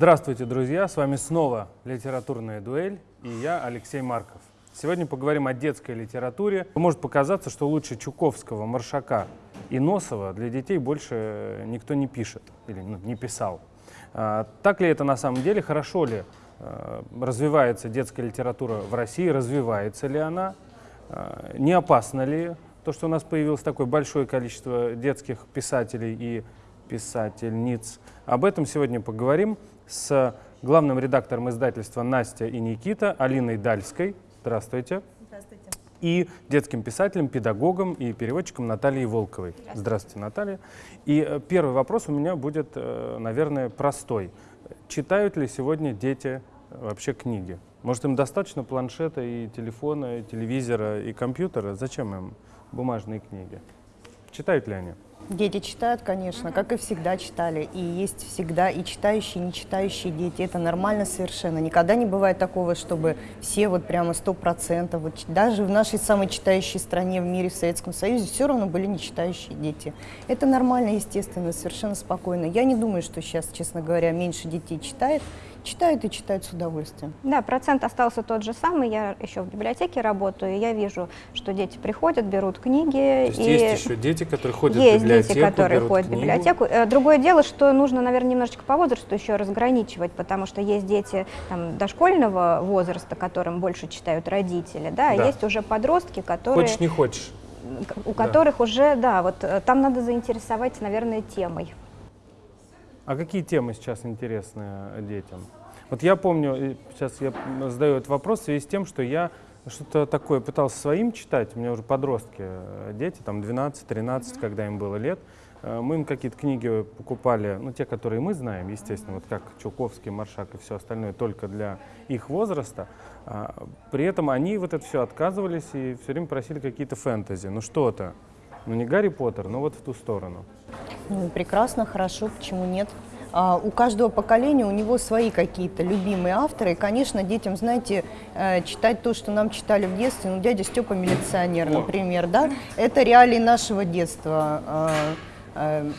Здравствуйте, друзья! С вами снова «Литературная дуэль» и я, Алексей Марков. Сегодня поговорим о детской литературе. Может показаться, что лучше Чуковского, Маршака и Носова для детей больше никто не пишет или ну, не писал. А, так ли это на самом деле? Хорошо ли а, развивается детская литература в России? Развивается ли она? А, не опасно ли то, что у нас появилось такое большое количество детских писателей и писательниц? Об этом сегодня поговорим с главным редактором издательства Настя и Никита Алиной Дальской. Здравствуйте. Здравствуйте. И детским писателем, педагогом и переводчиком Натальей Волковой. Здравствуйте. Здравствуйте, Наталья. И э, первый вопрос у меня будет, э, наверное, простой. Читают ли сегодня дети вообще книги? Может, им достаточно планшета и телефона, и телевизора, и компьютера? Зачем им бумажные книги? Читают ли они? Дети читают, конечно, как и всегда читали. И есть всегда и читающие, и не читающие дети. Это нормально совершенно. Никогда не бывает такого, чтобы все вот прямо сто процентов. Вот даже в нашей самой читающей стране в мире, в Советском Союзе, все равно были не читающие дети. Это нормально, естественно, совершенно спокойно. Я не думаю, что сейчас, честно говоря, меньше детей читает. Читают и читают с удовольствием. Да, процент остался тот же самый. Я еще в библиотеке работаю, и я вижу, что дети приходят, берут книги. То есть и есть еще дети, которые ходят есть в библиотеку, дети, которые берут ходят книгу? в библиотеку. Э, Другое дело, что нужно, наверное, немножечко по возрасту еще разграничивать, потому что есть дети там, дошкольного возраста, которым больше читают родители, да, Да. а есть уже подростки, которые, Хочешь, не хочешь. у Да. которых уже, да, вот э, там надо заинтересовать, наверное, темой. А какие темы сейчас интересны э, детям? Вот я помню, сейчас я задаю этот вопрос в связи с тем, что я что-то такое пытался своим читать, у меня уже подростки, э, дети, там 12-13, когда им было лет, Э, мы им какие-то книги покупали, ну те, которые мы знаем, естественно, вот как Чуковский, Маршак и все остальное, только для их возраста. А, При этом они вот это все отказывались и все время просили какие-то фэнтези, ну что-то. Ну не Гарри Поттер, но вот в ту сторону. Ну, прекрасно, хорошо, почему нет? А, у каждого поколения у него свои какие-то любимые авторы. И, конечно, детям, знаете, э, читать то, что нам читали в детстве, ну, дядя Степа милиционер, например, да, это реалии нашего детства. А, э,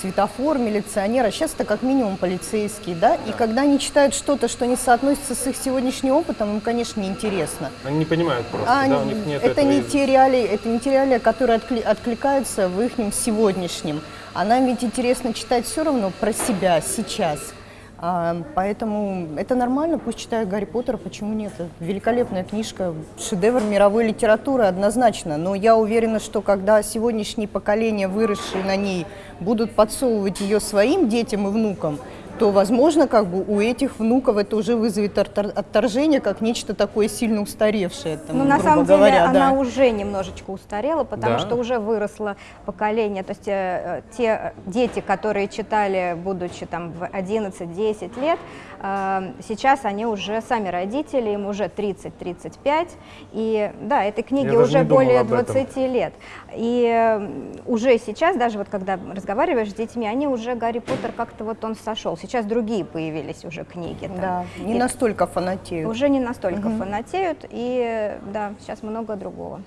светофор, милиционер, а сейчас это как минимум полицейский, да, и когда они читают что-то, что не соотносится с их сегодняшним опытом, им, конечно, неинтересно. Они не понимают просто, А, да, у них нет это не те реалии, это не те реалии, которые откли- откликаются в их сегодняшнем. А нам ведь интересно читать все равно про себя сейчас. А, поэтому это нормально, пусть читают Гарри Поттера, почему нет? Великолепная книжка, шедевр мировой литературы однозначно. Но я уверена, что когда сегодняшние поколения, выросшие на ней, будут подсовывать ее своим детям и внукам, то, возможно, как бы у этих внуков это уже вызовет отторжение, как нечто такое сильно устаревшее. там, Ну, на самом деле, говоря, она да. уже немножечко устарела, потому Да? что уже выросло поколение. То есть э, э, те дети, которые читали, будучи там в 11-10 лет, сейчас они уже сами родители, им уже 30-35. И да, этой книге Я уже более об этом. 20 лет. И уже сейчас, даже вот когда разговариваешь с детьми, они уже Гарри Поттер как-то вот он сошел. Сейчас другие появились уже книги. там. Да, не И настолько фанатеют. Уже не настолько Мгм. фанатеют, и да, сейчас много другого.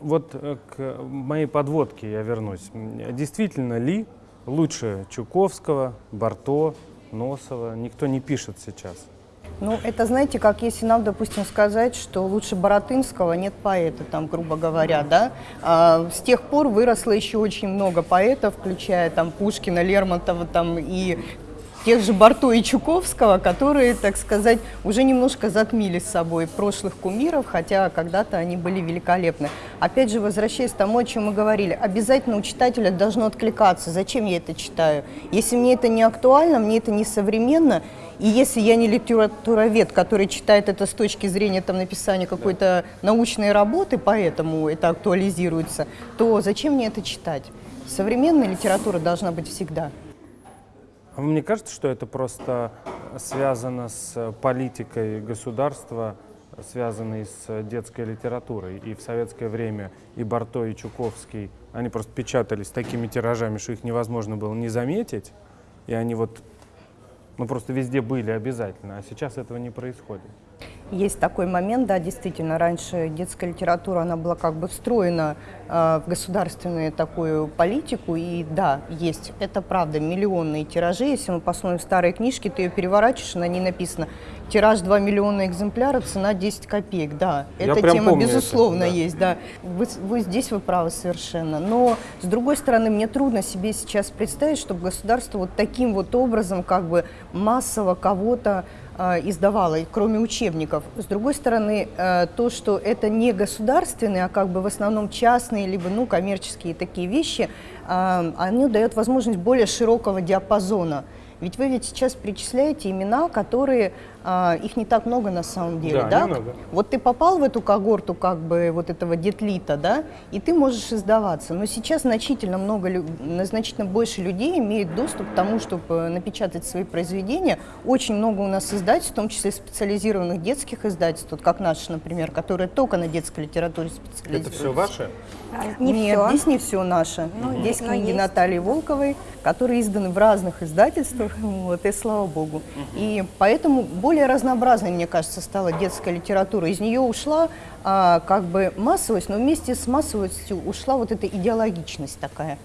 Вот э, к моей подводке я вернусь. Действительно ли лучше Чуковского, Барто, Носова никто не пишет сейчас? Ну, это, знаете, как если нам, допустим, сказать, что лучше Боротынского нет поэта, там, грубо говоря, да. А, с тех пор выросло еще очень много поэтов, включая там Пушкина, Лермонтова, там, и тех же Барто и Чуковского, которые, так сказать, уже немножко затмили с собой прошлых кумиров, хотя когда-то они были великолепны. Опять же, возвращаясь к тому, о чем мы говорили, обязательно у читателя должно откликаться, зачем я это читаю. Если мне это не актуально, мне это не современно, и если я не литературовед, который читает это с точки зрения там, написания какой-то научной работы, поэтому это актуализируется, то зачем мне это читать? Современная литература должна быть всегда. А вам не кажется, что это просто связано с политикой государства, связанной с детской литературой? И в советское время и Барто, и Чуковский, они просто печатались такими тиражами, что их невозможно было не заметить, и они вот ну, просто везде были обязательно, а сейчас этого не происходит. Есть такой момент, да, действительно, раньше детская литература, она была как бы встроена э, в государственную такую политику, и да, есть, это правда, миллионные тиражи, если мы посмотрим старые книжки, ты ее переворачиваешь, на ней написано тираж 2 миллиона экземпляров, цена 10 копеек, да, Я эта тема безусловно это, да. есть, да, вы, вы здесь вы правы совершенно, но с другой стороны, мне трудно себе сейчас представить, чтобы государство вот таким вот образом как бы массово кого-то издавала, и кроме учебников. С другой стороны, э, то, что это не государственные, а как бы в основном частные, либо ну, коммерческие такие вещи, э, они дают возможность более широкого диапазона. Ведь вы ведь сейчас перечисляете имена, которые, а, их не так много на самом деле, Да, да? Вот ты попал в эту когорту как бы вот этого детлита, да, и ты можешь издаваться. Но сейчас значительно много, значительно больше людей имеют доступ к тому, чтобы напечатать свои произведения. Очень много у нас издательств, в том числе специализированных детских издательств, вот как наш, например, которые только на детской литературе Это специализируются. все ваше? Не Нет, все. здесь не все наше. Здесь но книги есть. Натальи Волковой, которые изданы в разных издательствах, вот, и слава богу. И поэтому более разнообразной, мне кажется, стала детская литература. Из нее ушла а, как бы массовость, но вместе с массовостью ушла вот эта идеологичность такая.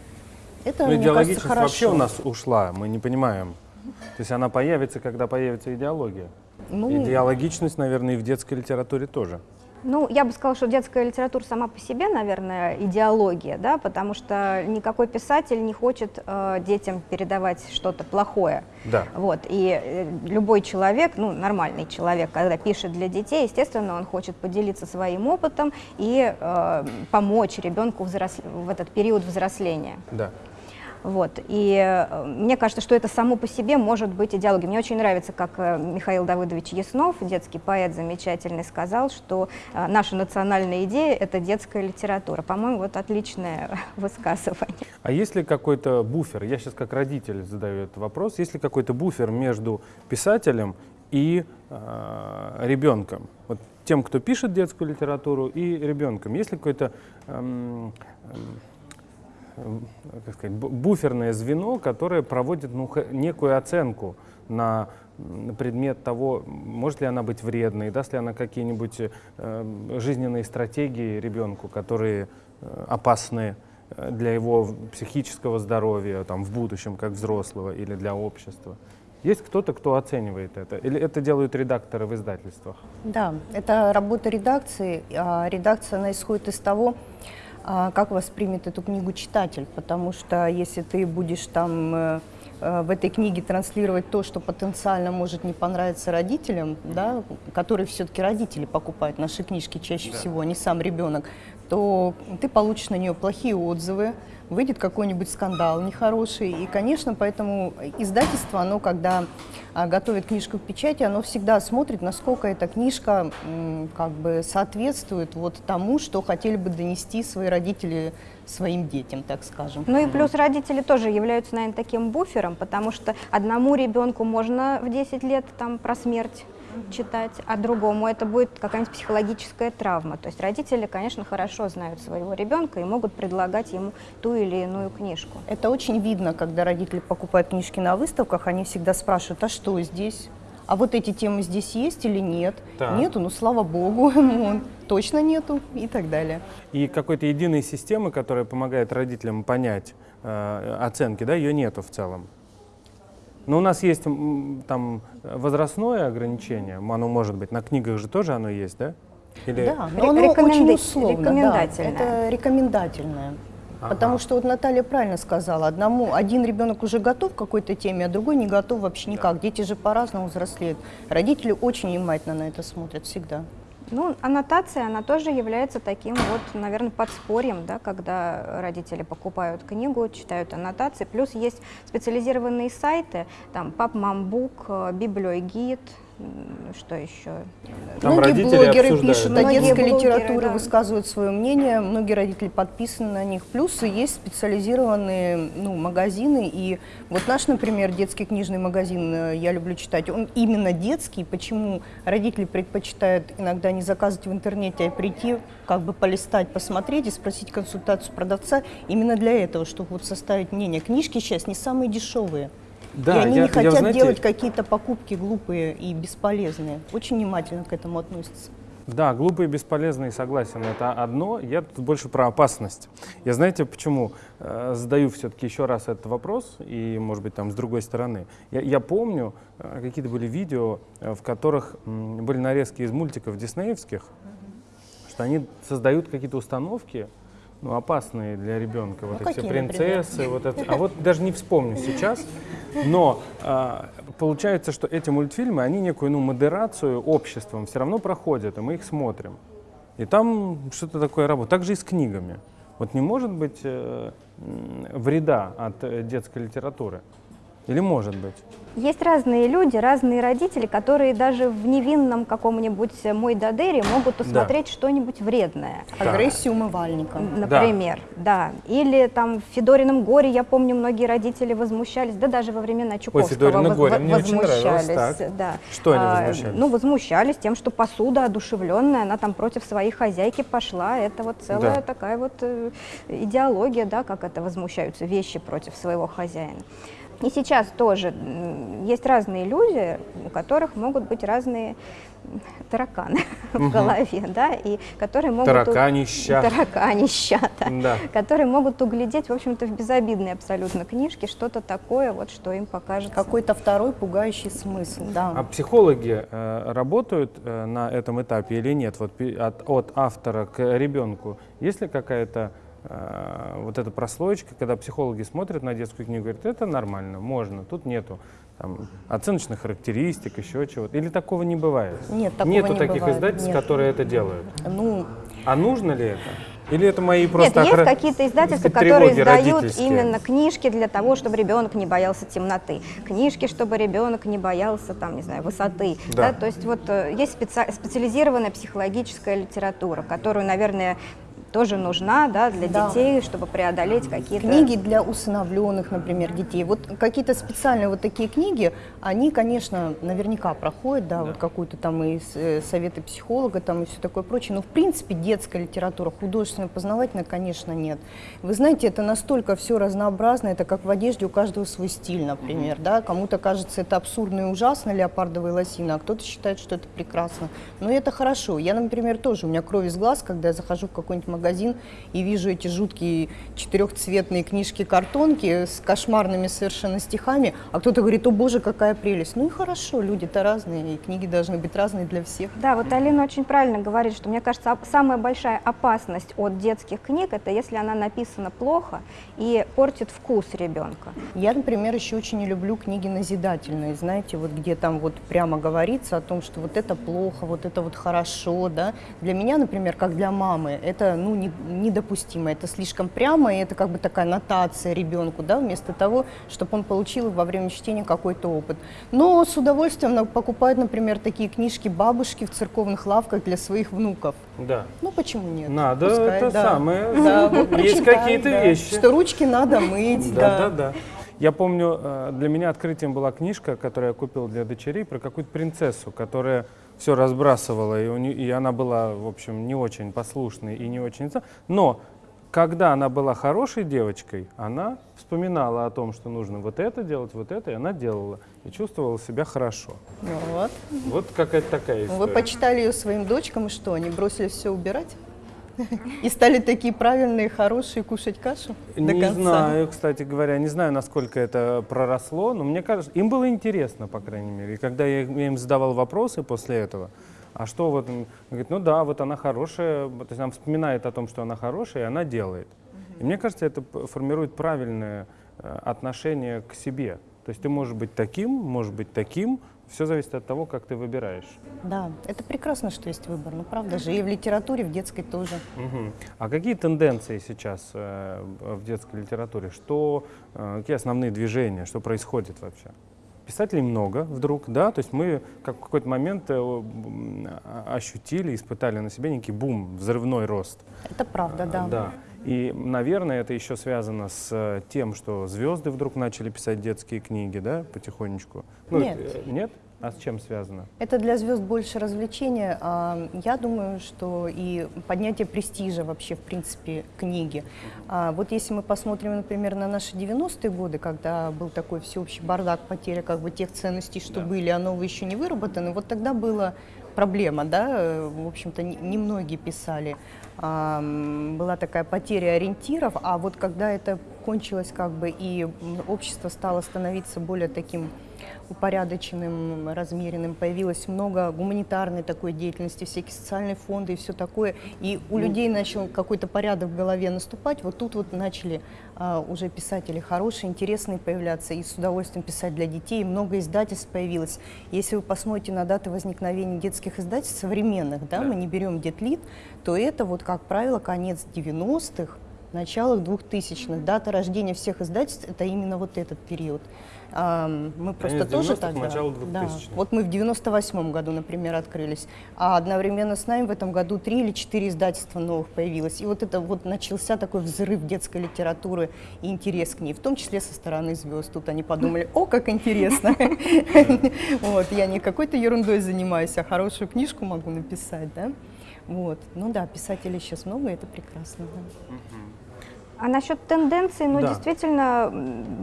Это, Ну, мне кажется, идеологичность хорошо. вообще у нас ушла, мы не понимаем. То есть она появится, когда появится идеология. Ну, Идеологичность, наверное, и в детской литературе тоже. Ну, я бы сказала, что детская литература сама по себе, наверное, идеология, да, потому что никакой писатель не хочет э, детям передавать что-то плохое. Да. Вот, и э, любой человек, ну, нормальный человек, когда пишет для детей, естественно, он хочет поделиться своим опытом и э, помочь ребенку взрос- в этот период взросления. Да. Вот. И э, мне кажется, что это само по себе может быть идеологией. Мне очень нравится, как э, Михаил Давыдович Яснов, детский поэт замечательный, сказал, что э, наша национальная идея – это детская литература. По-моему, вот отличное высказывание. А есть ли какой-то буфер, я сейчас как родитель задаю этот вопрос, есть ли какой-то буфер между писателем и э, ребенком? Вот тем, кто пишет детскую литературу, и ребенком. Есть ли какое-то эм, эм, как сказать, бу- буферное звено, которое проводит ну, некую оценку на предмет того, может ли она быть вредной, даст ли она какие-нибудь э, жизненные стратегии ребенку, которые э, опасны э, для его психического здоровья там, в будущем, как взрослого, или для общества. Есть кто-то, кто оценивает это? Или это делают редакторы в издательствах? Да, это работа редакции. А редакция, она исходит из того, как воспримет эту книгу читатель. Потому что если ты будешь там э, э, в этой книге транслировать то, что потенциально может не понравиться родителям, да, которые все-таки родители покупают наши книжки чаще всего, а не сам ребенок, то ты получишь на нее плохие отзывы, выйдет какой-нибудь скандал нехороший. И, конечно, поэтому издательство, оно, когда а, готовит книжку к печати, оно всегда смотрит, насколько эта книжка как бы соответствует вот тому, что хотели бы донести свои родители своим детям, так скажем. Ну и плюс родители тоже являются, наверное, таким буфером, потому что одному ребенку можно в 10 лет там про смерть читать, а другому это будет какая-нибудь психологическая травма. То есть родители, конечно, хорошо знают своего ребенка и могут предлагать ему ту или иную книжку. Это очень видно, когда родители покупают книжки на выставках, они всегда спрашивают, а что здесь? А вот эти темы здесь есть или нет? Так. Нету, ну слава богу, вот, точно нету и так далее. И какой-то единой системы, которая помогает родителям понять э, оценки, да, ее нету в целом. Но у нас есть там возрастное ограничение, оно может быть, на книгах же тоже оно есть, да? Или... Да, но оно очень условно. да, рекомендательное. это рекомендательное. Ага. Потому что вот Наталья правильно сказала, одному один ребенок уже готов к какой-то теме, а другой не готов вообще никак. Дети же по-разному взрослеют. Родители очень внимательно на это смотрят всегда. Ну, аннотация, она тоже является таким вот, наверное, подспорьем, да, когда родители покупают книгу, читают аннотации. Плюс есть специализированные сайты, там PubMamBook, Библиогид, м, что еще? Там многие блогеры обсуждают. пишут о детской блогеры, литературе, да. высказывают свое мнение, многие родители подписаны на них. Плюс есть специализированные ну, магазины, и вот наш, например, детский книжный магазин э, «Я люблю читать», он именно детский. Почему родители предпочитают иногда не заказывать в интернете, а прийти, как бы полистать, посмотреть и спросить консультацию продавца именно для этого, чтобы вот составить мнение. Книжки сейчас не самые дешевые. Да, и они я- не я, хотят знаете- делать какие-то покупки глупые и бесполезные. Очень внимательно к этому относятся. Да, глупые и бесполезные, согласен, это одно. Я тут больше про опасность. Я знаете, почему э, задаю все-таки еще раз этот вопрос, и, может быть, там с другой стороны. Я, я помню, э, какие-то были видео, э, в которых м, были нарезки из мультиков диснеевских, что они создают какие-то установки, ну, опасные для ребенка. Вот эти все например? принцессы, вот это. А вот даже не вспомню сейчас. Но а, получается, что эти мультфильмы, они некую ну, модерацию обществом все равно проходят, и мы их смотрим. И там что-то такое работает. Так же и с книгами. Вот не может быть э, вреда от э, детской литературы? Или может быть? Есть разные люди, разные родители, которые даже в невинном каком-нибудь «Мой Дадере» могут усмотреть что-нибудь вредное. Агрессию умывальника. Например, да. Или там в Федорином горе, я помню, многие родители возмущались, да даже во времена Чуковского «Федорино воз- горе» мне очень нравилось, возмущались. так. Да. Что они А, возмущались? Ну, возмущались тем, что посуда одушевленная, она там против своей хозяйки пошла. Это вот целая Да. такая вот э, идеология, да, как это возмущаются вещи против своего хозяина. И сейчас тоже есть разные люди, у которых могут быть разные тараканы в голове, да, и которые могут... у- Тараканища. Тараканища, да. Да. Которые могут углядеть, в общем-то, в безобидной абсолютно книжке что-то такое, вот, что им покажется. Какой-то второй пугающий смысл, да. А психологи э, работают э, на этом этапе или нет? Вот от, от автора к ребенку. Есть ли какая-то вот эта прослоечка, когда психологи смотрят на детскую книгу и говорят, это нормально, можно, тут нету там, оценочных характеристик, еще чего-то. Или такого не бывает? Нет, такого Нету не таких бывает, издательств, нет. которые это делают. Ну, А нужно ли это? Или это мои просто Нет, есть какие-то издательства, которые издают именно книжки для того, чтобы ребенок не боялся темноты, книжки, чтобы ребенок не боялся, там, не знаю, высоты. Да. Да. То есть вот э, есть специ- специализированная психологическая литература, которую, наверное, тоже нужна да, для Да. детей, чтобы преодолеть какие-то... Книги для усыновленных, например, детей. Вот какие-то специальные вот такие книги, они, конечно, наверняка проходят, да, вот какую-то там и э, советы психолога там и все такое прочее. Но в принципе детская литература, художественная, познавательная, конечно, нет. Вы знаете, это настолько все разнообразно, это как в одежде у каждого свой стиль, например, да. Кому-то кажется это абсурдно и ужасно, леопардовые лосины, а кто-то считает, что это прекрасно. Но это хорошо. Я, например, тоже, у меня кровь из глаз, когда я захожу в какой-нибудь магазин и вижу эти жуткие четырехцветные книжки-картонки с кошмарными совершенно стихами, а кто-то говорит, о боже, какая прелесть. Ну и хорошо, люди-то разные, и книги должны быть разные для всех. Да, вот Алина очень правильно говорит, что мне кажется, самая большая опасность от детских книг это если она написана плохо и портит вкус ребенка. Я, например, еще очень не люблю книги назидательные, знаете, вот где там вот прямо говорится о том, что вот это плохо, вот это вот хорошо, да. Для меня, например, как для мамы, это, ну, не- недопустимо, это слишком прямо, и это как бы такая нотация ребенку, да, вместо того, чтобы он получил во время чтения какой-то опыт. Но с удовольствием покупают, например, такие книжки бабушки в церковных лавках для своих внуков. Да. Ну, почему нет? Надо Пускай, это да. самое. Да, вот Есть какие-то да, вещи. Что ручки надо мыть, Да, да, да. Я помню, э, для меня открытием была книжка, которую я купил для дочерей, про какую-то принцессу, которая все разбрасывала, и, у не- и она была, в общем, не очень послушной и не очень... Но когда она была хорошей девочкой, она вспоминала о том, что нужно вот это делать, вот это, и она делала. И чувствовала себя хорошо. Вот. Вот какая-то такая история. Вы почитали ее своим дочкам, и что, они бросили все убирать? И стали такие правильные, хорошие, кушать кашу до Не конца? знаю, кстати говоря, не знаю, насколько это проросло, но мне кажется, им было интересно, по крайней мере. И когда я, им- задавал вопросы после этого, а что вот, он говорит, ну да, вот она хорошая, то есть она вспоминает о том, что она хорошая, и она делает. И мне кажется, это формирует правильное э, отношение к себе. То есть ты можешь быть таким, можешь быть таким, все зависит от того, как ты выбираешь. Да, это прекрасно, что есть выбор, ну правда же, и в литературе, в детской тоже. Мгм. А какие тенденции сейчас э, в детской литературе? Что, э, какие основные движения, что происходит вообще? Писателей много вдруг, да, то есть мы как в какой-то момент э, а- ощутили, испытали на себе некий бум, взрывной рост. Это правда, да. Да. И, наверное, это еще связано с э, тем, что звезды вдруг начали писать детские книги, да, потихонечку. Ну, Нет. э, Нет? А с чем связано? Это для звезд больше развлечения. А я думаю, что и поднятие престижа вообще, в принципе, книги. А вот если мы посмотрим, например, на наши 90-е годы, когда был такой всеобщий бардак, потеря как бы тех ценностей, что Да. были, а новые еще не выработаны, вот тогда была проблема, да, в общем-то, не- немногие писали. Была такая потеря ориентиров, а вот когда это кончилось как бы и общество стало становиться более таким упорядоченным, размеренным, появилось много гуманитарной такой деятельности, всякие социальные фонды и все такое, и у людей начал какой-то порядок в голове наступать, вот тут вот начали а, уже писатели хорошие, интересные появляться, и с удовольствием писать для детей, и много издательств появилось. Если вы посмотрите на даты возникновения детских издательств современных, да, Да. мы не берем Детлит, то это вот, как правило, конец 90-х, начало 2000-х. Дата рождения всех издательств – это именно вот этот период. Мы просто Конец тоже 90-х, тогда... начало да. 2000-х. Вот мы в 98 году, например, открылись, а одновременно с нами в этом году три или четыре издательства новых появилось. И вот это вот начался такой взрыв детской литературы и интерес к ней, в том числе со стороны звезд. Тут они подумали, о, как интересно. Вот, я не какой-то ерундой занимаюсь, а хорошую книжку могу написать, да? Вот. Ну да, писателей сейчас много, это прекрасно. да. А насчет тенденций, ну, Да. действительно,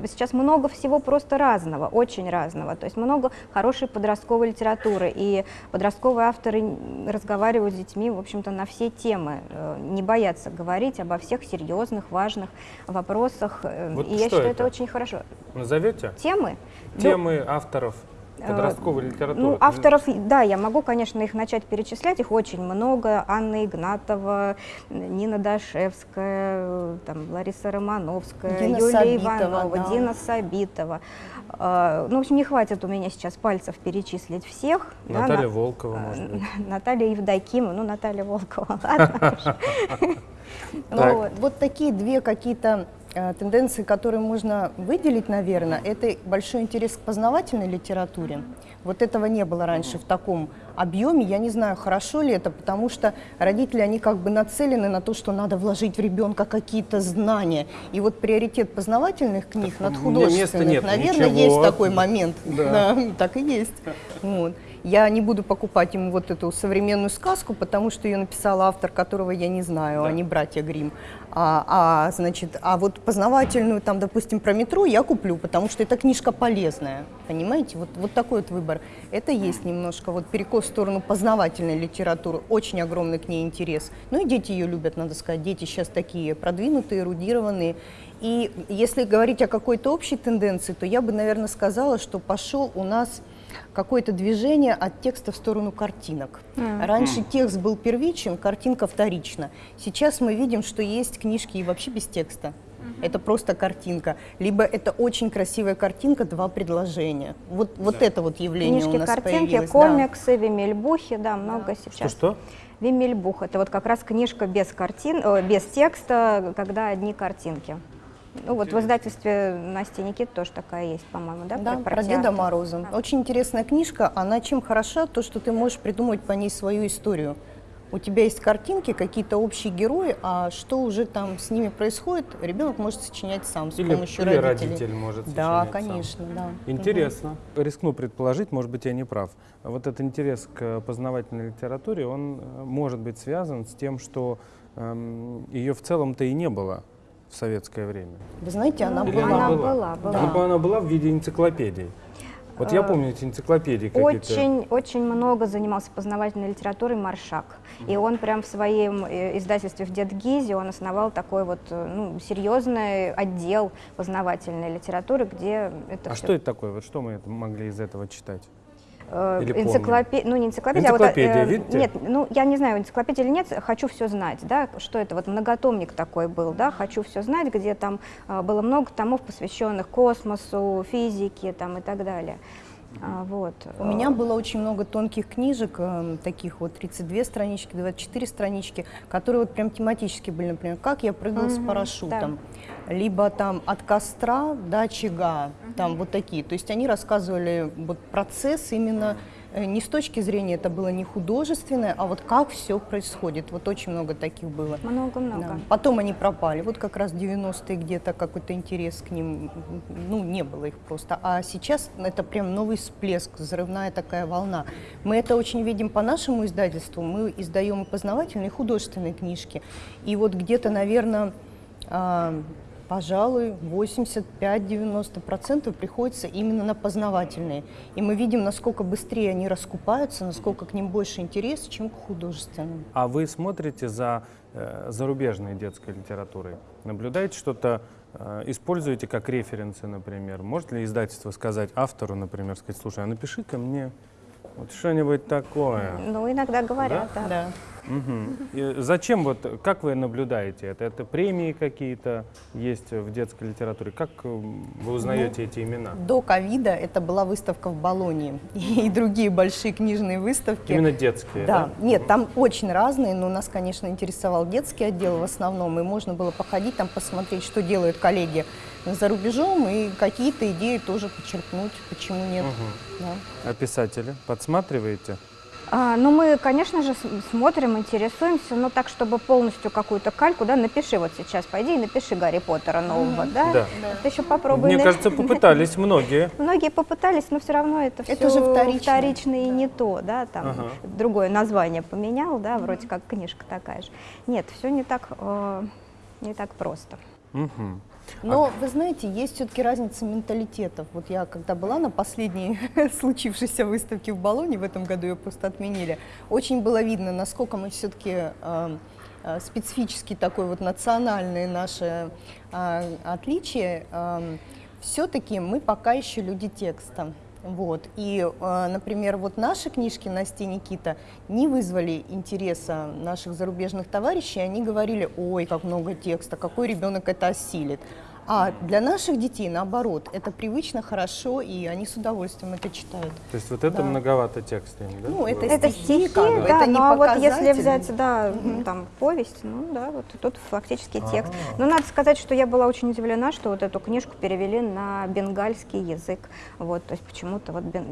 сейчас много всего просто разного, очень разного. То есть много хорошей подростковой литературы, и подростковые авторы разговаривают с детьми, в общем-то, на все темы, э, не боятся говорить обо всех серьезных, важных вопросах, э, Вот и я считаю, это? это очень хорошо. Назовете? Темы? Ну, Темы авторов подростковой литературы. Ну, авторов, да, я могу, конечно, их начать перечислять, их очень много. Анна Игнатова, Нина Дашевская, там, Лариса Романовская, Дина Юлия Сабитова, Иванова, да. Дина Сабитова. А, Ну, в общем, не хватит у меня сейчас пальцев перечислить всех. да, Наталья на- Волкова, э, может быть. Наталья Евдокимова, ну, Наталья Волкова, ладно. Вот. Такие две какие-то тенденции, которые можно выделить, наверное, это большой интерес к познавательной литературе. Вот этого не было раньше в таком объеме. Я не знаю, хорошо ли это, потому что родители, они как бы нацелены на то, что надо вложить в ребенка какие-то знания. И вот приоритет познавательных книг над мне места художественных, нет, наверное, ничего. есть такой момент. Да. Да, так и есть. Вот. Я не буду покупать ему вот эту современную сказку, потому что ее написал автор, которого я не знаю, Да. а не братья Грим. А, а, значит, а вот познавательную, там, допустим, про метро я куплю, потому что эта книжка полезная. Понимаете? Вот, вот такой вот выбор. Это есть немножко вот перекос в сторону познавательной литературы. Очень огромный к ней интерес. Ну и дети ее любят, надо сказать. Дети сейчас такие продвинутые, эрудированные. И если говорить о какой-то общей тенденции, то я бы, наверное, сказала, что пошел у нас какое-то движение от текста в сторону картинок. Раньше текст был первичен, картинка вторична. Сейчас мы видим, что есть книжки и вообще без текста. Это просто картинка. Либо это очень красивая картинка, два предложения. Вот, вот это вот явление у Книжки, нас картинки, появилось. да. комиксы, вимельбухи, да, много сейчас. Что-что? Вимельбух – это вот как раз книжка без, картин, э, без текста, когда одни картинки. Ну вот в издательстве Насти Никит тоже такая есть, по-моему, да? Да, про, театр. Деда Мороза. Очень интересная книжка. Она чем хороша? То, что ты можешь придумать по ней свою историю. У тебя есть картинки, какие-то общие герои, а что уже там с ними происходит, ребенок может сочинять сам с Или, помощью или родителей. родитель может Да, сочинять сам. конечно, да. Интересно. Рискну предположить, может быть, я не прав. Вот этот интерес к познавательной литературе, он э, может быть связан с тем, что эм, ее в целом-то и не было в советское время. Вы знаете, она Или была. она была, была. Ну, она была в виде энциклопедий. Вот я Э, помню эти энциклопедии какие-то. Очень, очень много занимался познавательной литературой Маршак. И он прям в своем э, издательстве в Дедгизе, он основал такой вот э, ну, серьезный отдел познавательной литературы, где это А всё- что это такое? Вот что мы могли из этого читать? Э, Или помним? энциклопе- Ну, не энциклопедия, Энциклопедия, а вот... э, видите? Нет, ну, я не знаю, энциклопедия или нет, хочу все знать, да, что это, вот многотомник такой был, да, хочу все знать, где там э, было много томов, посвященных космосу, физике, там, и так далее. А, вот. У меня было очень много тонких книжек, эм, таких вот 32 странички, 24 странички, которые вот прям тематически были, например, как я прыгала с Мгм, парашютом, либо там от костра до очага, там вот такие. То есть они рассказывали вот процесс именно э, не с точки зрения это было не художественное, а вот как все происходит. Вот очень много таких было. Много-много. Да. Потом они пропали. Вот как раз 90-е где-то какой-то интерес к ним, ну, не было их просто. А сейчас это прям новый всплеск, взрывная такая волна. Мы это очень видим по нашему издательству. Мы издаем и познавательные, и художественные книжки. И вот где-то, наверное, пожалуй, 85-90% приходится именно на познавательные. И мы видим, насколько быстрее они раскупаются, насколько к ним больше интерес, чем к художественным. А вы смотрите за э, зарубежной детской литературой? Наблюдаете что-то, э, используете как референсы, например? Может ли издательство сказать автору, например, сказать, слушай, а напиши-ка мне вот что-нибудь такое? Ну, иногда говорят, да. да. да. Угу. зачем вот, как вы наблюдаете это? Это премии какие-то есть в детской литературе? Как э, вы узнаете ну, эти имена? До ковида это была выставка в Болонии и другие большие книжные выставки. Именно детские? Да. да? Нет, там очень разные, но нас, конечно, интересовал детский отдел в основном, и можно было походить там, посмотреть, что делают коллеги за рубежом, и какие-то идеи тоже подчеркнуть, почему нет. Угу. Да. А писатели подсматриваете? А, ну, мы, конечно же, смотрим, интересуемся, но так, чтобы полностью какую-то кальку, да, напиши вот сейчас, пойди и напиши Гарри Поттера нового, mm -hmm. да? Да. Ты еще попробуй. Мне кажется, попытались многие. Многие попытались, но все равно это, это все вторично. вторично и не то, да, там ага. другое название поменял, да, вроде как книжка такая же. Нет, все не так, э, не так просто. Угу. Но, а... вы знаете, есть все-таки разница менталитетов. Вот я, когда была на последней случившейся выставке в Болоне, в этом году ее просто отменили, очень было видно, насколько мы все-таки э, эм, э, специфически такой вот национальные наши э, отличия, э, все-таки мы пока еще люди текста. Вот. И, э, например, вот наши книжки Насти Никита не вызвали интереса наших зарубежных товарищей. Они говорили, ой, как много текста, какой ребенок это осилит. А для наших детей, наоборот, это привычно, хорошо, и они с удовольствием это читают. То есть вот это да. многовато текста, да? Ну, это, это стихи, как да, это ну, а вот если взять, да, mm там, повесть, ну, да, вот тут фактически а -а -а. текст. Но надо сказать, что я была очень удивлена, что вот эту книжку перевели на бенгальский язык, вот, то есть почему-то вот бен...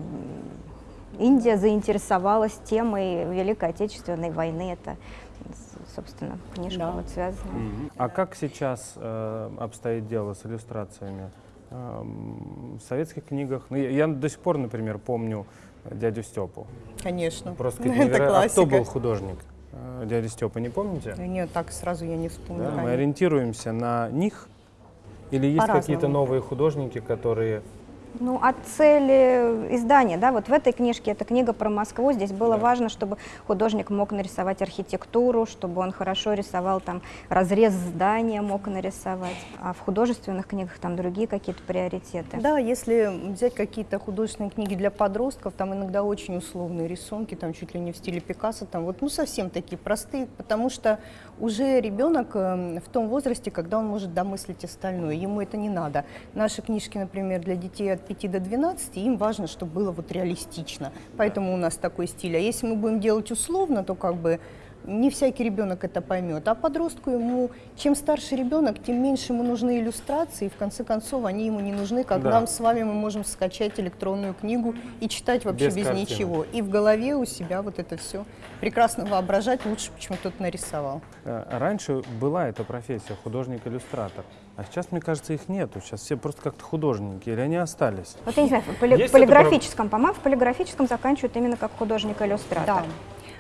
Индия заинтересовалась темой Великой Отечественной войны, это собственно, книжка да. вот связана. Mm -hmm. А как сейчас э, обстоит дело с иллюстрациями? Э, в советских книгах, ну, я, я до сих пор, например, помню дядю Степу. Конечно. Просто Это классика. А кто был художник? Э, дядя Степа, не помните? Нет, так сразу я не вспомню. Да, мы ориентируемся на них? Или есть какие-то новые художники, которые ну, от цели издания, да, вот в этой книжке, это книга про Москву, здесь было да. важно, чтобы художник мог нарисовать архитектуру, чтобы он хорошо рисовал там разрез здания, мог нарисовать, а в художественных книгах там другие какие-то приоритеты. Да, если взять какие-то художественные книги для подростков, там иногда очень условные рисунки, там чуть ли не в стиле Пикассо, там вот, ну, совсем такие простые, потому что уже ребенок эм, в том возрасте, когда он может домыслить остальное, ему это не надо. Наши книжки, например, для детей от 5 до 12, им важно, чтобы было вот реалистично. Поэтому у нас такой стиль. А если мы будем делать условно, то как бы не всякий ребенок это поймет. А подростку ему, чем старше ребенок, тем меньше ему нужны иллюстрации, и в конце концов они ему не нужны, как да. нам с вами мы можем скачать электронную книгу и читать вообще без, без ничего. И в голове у себя вот это все прекрасно воображать, лучше почему кто-то нарисовал. Э, раньше была эта профессия художник-иллюстратор. А сейчас, мне кажется, их нету. Сейчас все просто как-то художники, или они остались? Вот я не знаю, в поли полиграфическом, по-моему, в полиграфическом заканчивают именно как художник-иллюстратор. Да.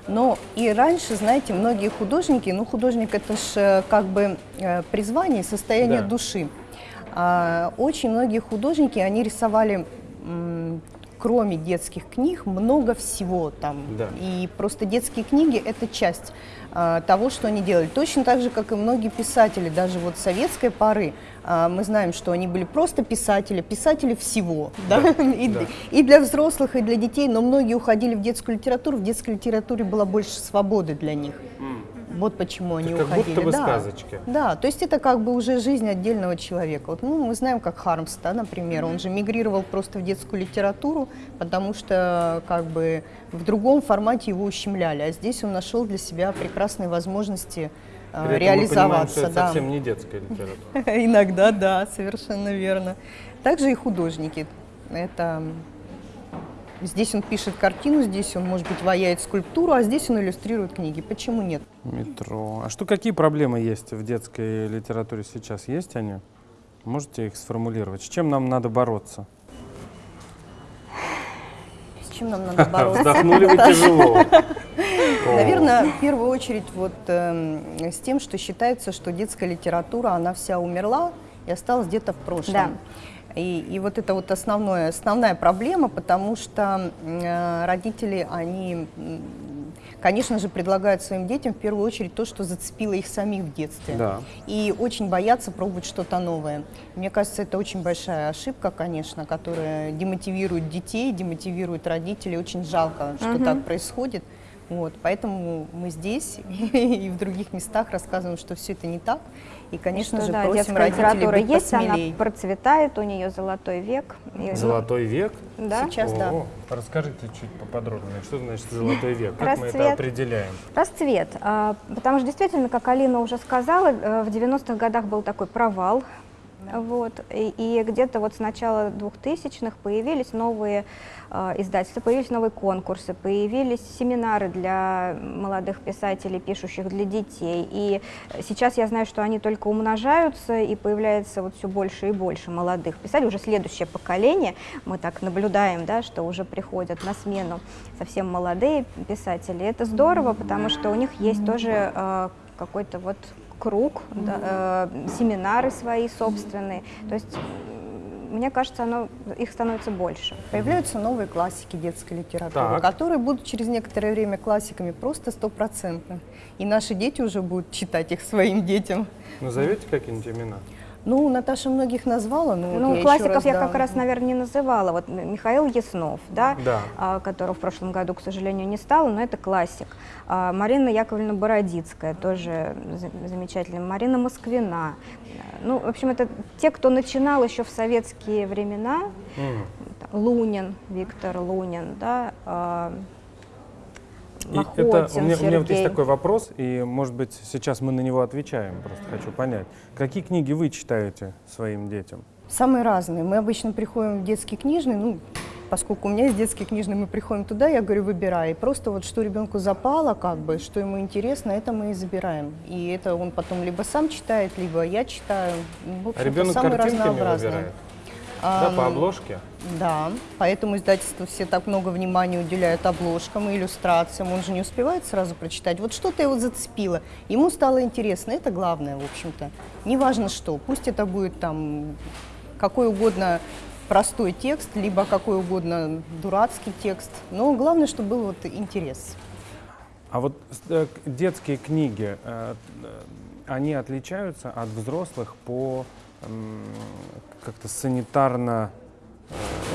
Но и раньше, знаете, многие художники, ну художник это же э, как бы э, призвание, состояние да. души. А, очень многие художники, они рисовали кроме детских книг, много всего там. Да. И просто детские книги – это часть того, что они делали. Точно так же, как и многие писатели, даже вот советской поры. А, мы знаем, что они были просто писатели, писатели всего. Да. Да? И, да. и для взрослых, и для детей, но многие уходили в детскую литературу. В детской литературе было больше свободы для них. Mm. Вот почему они как уходили. Как будто бы да. сказочки. Да, то есть это как бы уже жизнь отдельного человека. Вот, ну, мы знаем, как Хармс, да, например, он же мигрировал просто в детскую литературу, потому что как бы в другом формате его ущемляли, а здесь он нашел для себя прекрасные возможности э, реализоваться. Мы понимаем, что это да. совсем не детская литература. Иногда, да, совершенно верно. Также и художники. Это здесь он пишет картину, здесь он, может быть, ваяет скульптуру, а здесь он иллюстрирует книги. Почему нет? Метро. А что, какие проблемы есть в детской литературе сейчас? Есть они? Можете их сформулировать? С чем нам надо бороться? С чем нам надо бороться? Вздохнули вы тяжело. Наверное, в первую очередь вот эм, с тем, что считается, что детская литература, она вся умерла и осталась где-то в прошлом. Да. И, и вот это вот основное, основная проблема, потому что э, родители, они, конечно же, предлагают своим детям в первую очередь то, что зацепило их самих в детстве. Да. И очень боятся пробовать что-то новое. Мне кажется, это очень большая ошибка, конечно, которая демотивирует детей, демотивирует родителей. Очень жалко, что Мгм. так происходит. Вот, поэтому мы здесь и в других местах рассказываем, что все это не так. И, конечно Что, же, да, просим родителей быть есть, она посмелее. процветает, у нее золотой век. И, Золотой век? да. Сейчас, да. О, Расскажите чуть поподробнее, что значит золотой век? Как мы это Расцвет. определяем? Расцвет. а, Потому что действительно, как Алина уже сказала, э, в 90-х годах был такой провал. Вот, и, и где-то вот с начала 2000-х появились новые э, издательства, появились новые конкурсы, появились семинары для молодых писателей, пишущих для детей. И сейчас я знаю, что они только умножаются, и появляется вот все больше и больше молодых писателей, уже следующее поколение. Мы так наблюдаем, да, что уже приходят на смену совсем молодые писатели. Это здорово, потому что у них есть тоже э, какой-то вот круг, да, э, семинары свои собственные. То есть, мне кажется, оно, их становится больше. Появляются новые классики детской литературы, Так. которые будут через некоторое время классиками просто стопроцентно. И наши дети уже будут читать их своим детям. Назовете какие-нибудь имена? Ну, Наташа многих назвала, но вот ну, я еще классиков раз, я да. как раз, наверное, не называла. Вот Михаил Яснов, да, Да. а, которого в прошлом году, к сожалению, не стало, но это классик. А, Марина Яковлевна Бородицкая, тоже за- замечательная. Марина Москвина. Ну, в общем, это те, кто начинал еще в советские времена. Там, Лунин, Виктор Лунин, да, а, Махотин, это, у, меня, у меня вот есть такой вопрос, и, может быть, сейчас мы на него отвечаем, просто хочу понять. Какие книги вы читаете своим детям? Самые разные. Мы обычно приходим в детский книжный, ну, поскольку у меня есть детский книжный, мы приходим туда, я говорю, выбирай. И просто вот что ребенку запало, как бы, что ему интересно, это мы и забираем. И это он потом либо сам читает, либо я читаю. В А общем-то, ребенок самые картинками разнообразные. выбирает? Да, по обложке? Да, поэтому издательство все так много внимания уделяют обложкам и иллюстрациям. Он же не успевает сразу прочитать. Вот что-то его зацепило, ему стало интересно. Это главное, в общем-то. Неважно что, пусть это будет там какой угодно простой текст, либо какой угодно дурацкий текст. Но главное, чтобы был вот интерес. А вот э, детские книги, э, э, они отличаются от взрослых по как-то санитарно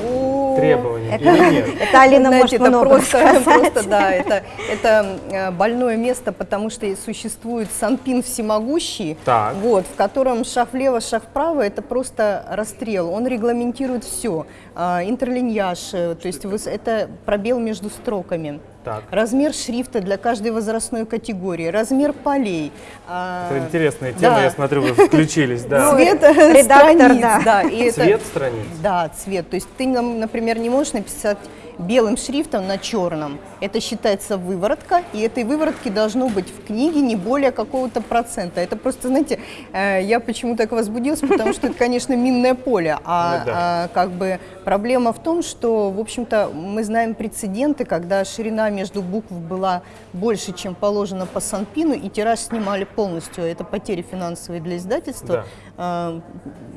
О, требованиям это- или нет? Это Алина Знаете, может это много просто, просто, да, это, это э, больное место, потому что существует Санпин всемогущий, Так. вот, в котором шаг влево, шаг вправо, это просто расстрел. Он регламентирует все. интерлиньяж, э, то есть это пробел между строками. Так. Размер шрифта для каждой возрастной категории, размер полей. а, Это интересная тема, да. я смотрю, вы включились, да. Цвет редактор, страниц, да. да. и это- Цвет страниц? да, цвет. То есть ты, нам, например, не можешь написать белым шрифтом на черном. Это считается выворотка, и этой выворотки должно быть в книге не более какого-то процента. Это просто, знаете, э, я почему так возбудилась, потому что это, конечно, минное поле. А, Ну да. а, как бы проблема в том, что, в общем-то, мы знаем прецеденты, когда ширина между букв была больше, чем положено по Санпину, и тираж снимали полностью. Это потери финансовые для издательства. Да. А,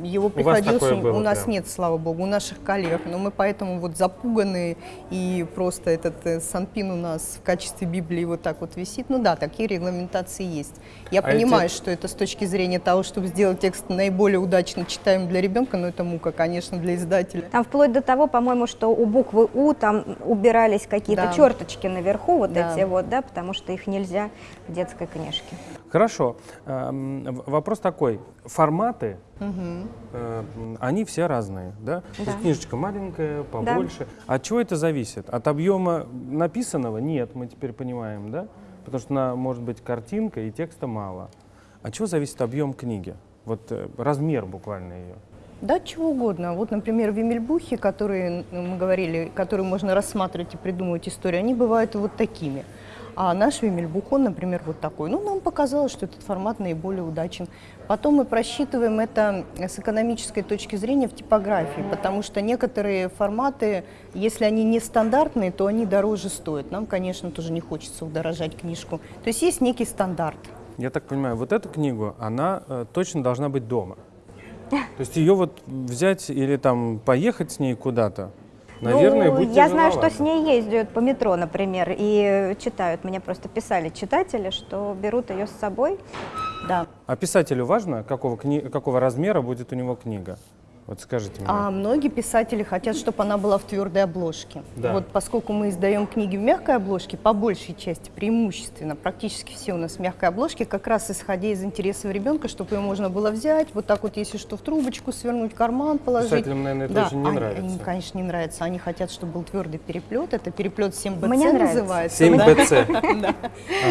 Его вас приходилось, такое у- было у нас прям? нет, слава богу, у наших коллег, но мы поэтому вот запуганы, и просто этот э, Санпин у нас в качестве Библии вот так вот висит. Ну да, такие регламентации есть. Я А понимаю, эти- что это с точки зрения того, чтобы сделать текст наиболее удачно читаем для ребенка, но это мука, конечно, для издателя. Там вплоть до того, по-моему, что у буквы У там убирались какие-то Да. черточки наверху, вот Да. эти вот, да, потому что их нельзя в детской книжке. Хорошо. Эм, Вопрос такой. Форматы, э, м, они все разные, да? То есть Да. книжечка маленькая, побольше. От чего это зависит? От объема написанного? Нет, мы теперь понимаем, да? Потому что на, может быть картинка и текста мало. От чего зависит объем книги? Вот э, размер буквально ее. Да, чего угодно. Вот, например, вимельбухи, которые мы говорили, которые можно рассматривать и придумывать историю, они бывают вот такими. А наш вимельбух, он, например, вот такой. Ну, нам показалось, что этот формат наиболее удачен. Потом мы просчитываем это с экономической точки зрения в типографии, потому что некоторые форматы, если они не стандартные, то они дороже стоят. Нам, конечно, тоже не хочется удорожать книжку. То есть есть некий стандарт. Я так понимаю, вот эту книгу, она э, точно должна быть дома. То есть ее вот взять или там поехать с ней куда-то, наверное, ну, будет я знаю, что с ней ездят по метро, например, и читают. Мне просто писали читатели, что берут ее с собой. Да. А писателю важно, какого, кни- какого размера будет у него книга? Вот скажите мне. А многие писатели хотят, чтобы она была в твердой обложке. Да. Вот поскольку мы издаем книги в мягкой обложке, по большей части, преимущественно, практически все у нас в мягкой обложке, как раз исходя из интересов ребенка, чтобы ее можно было взять, вот так вот, если что, в трубочку свернуть, в карман положить. Писателям, наверное, это да, очень не они- нравится. Они, конечно, не нравится. Они хотят, чтобы был твердый переплет. Это переплет 7BC Мне нравится. называется. 7 да? БЦ.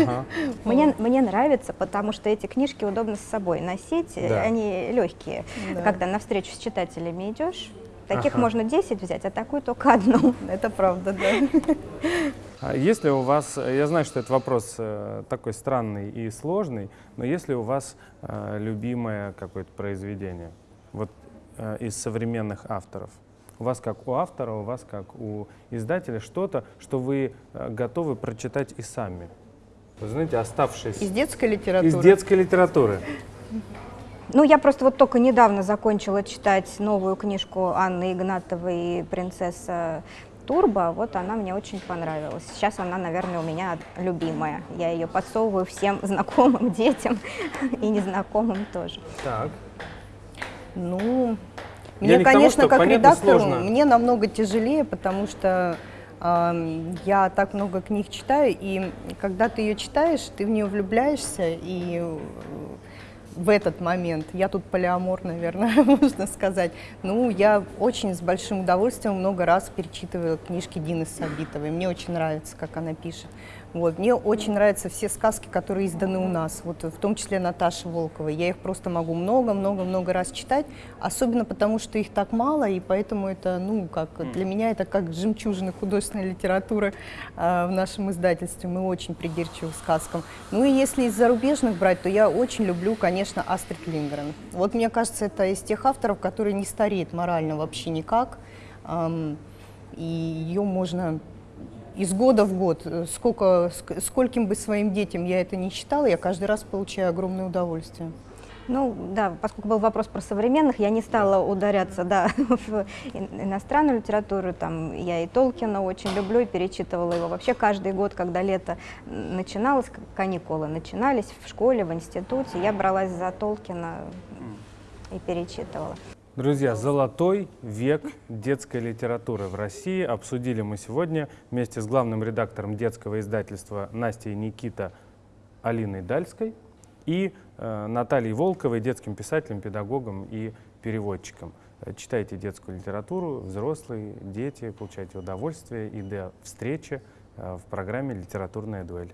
Ага. Мне, мне нравится, потому что эти книжки удобно с собой носить, они легкие. Да. Когда на встречу с читателями идешь, таких Ага. можно 10 взять, а такую только одну. Это правда, да. А если у вас, я знаю, что это вопрос э, такой странный и сложный, но если у вас э, любимое какое-то произведение, вот э, из современных авторов, у вас как у автора, у вас как у издателя что-то, что вы готовы прочитать и сами. Вы знаете, оставшись Из детской литературы. из детской литературы. Ну, я просто вот только недавно закончила читать новую книжку Анны Игнатовой «Принцесса Турбо». Вот она мне очень понравилась. Сейчас она, наверное, у меня любимая. Я ее подсовываю всем знакомым детям и незнакомым тоже. Так. Ну, мне, тому, конечно, что, как понятно, редактору, сложно. мне намного тяжелее, потому что я так много книг читаю, и когда ты ее читаешь, ты в нее влюбляешься, и э, в этот момент, я тут полиамор, наверное, можно сказать, ну, я очень с большим удовольствием много раз перечитываю книжки Дины Сабитовой. Мне очень нравится, как она пишет. Вот. Мне очень нравятся все сказки, которые изданы у нас, вот, в том числе Наташи Волковой. Я их просто могу много-много-много раз читать, особенно потому, что их так мало, и поэтому это, ну, как, для меня это как жемчужина художественной литературы а, в нашем издательстве. Мы очень придирчивы к сказкам. Ну и если из зарубежных брать, то я очень люблю, конечно, Астрид Лингрен. Вот мне кажется, это из тех авторов, которые не стареет морально вообще никак. Ам, и ее можно из года в год, э, сколько, ск- скольким бы своим детям я это не читала, я каждый раз получаю огромное удовольствие. Ну, да, поскольку был вопрос про современных, я не стала ударяться, да, в ин- иностранную литературу, там, я и Толкина очень люблю и перечитывала его вообще каждый год, когда лето начиналось, каникулы начинались в школе, в институте, я бралась за Толкина и перечитывала. Друзья, золотой век детской литературы в России обсудили мы сегодня вместе с главным редактором детского издательства Настей Никита Алиной Дальской и э, Натальей Волковой, детским писателем, педагогом и переводчиком. Э, Читайте детскую литературу, взрослые, дети, получайте удовольствие и до встречи э, в программе «Литературная дуэль».